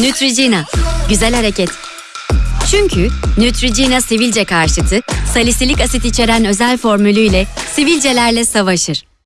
Neutrogena. Güzel hareket. Çünkü Neutrogena sivilce karşıtı, salisilik asit içeren özel formülüyle sivilcelerle savaşır.